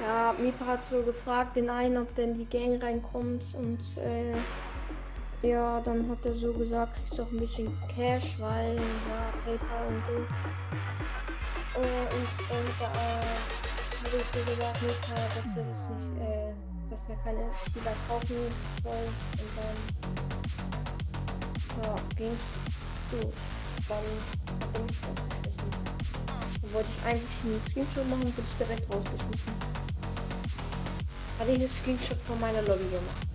Ja, Mipa hat so gefragt, den einen, ob der in die Gang reinkommt und äh, ja, dann hat er so gesagt, kriegst auch ein bisschen Cash, weil ja, PayPal und so. Äh, und dann äh, habe ich so gesagt, Mipa, dass er das nicht, äh, dass er keine Spieler kaufen soll und dann ja, ging's gut. Dann ich rausgeschmissen. Dann wollte ich eigentlich einen Screenshot machen, wurde ich direkt rausgeschmissen. Hatte ich einen Screenshot von meiner Lobby gemacht.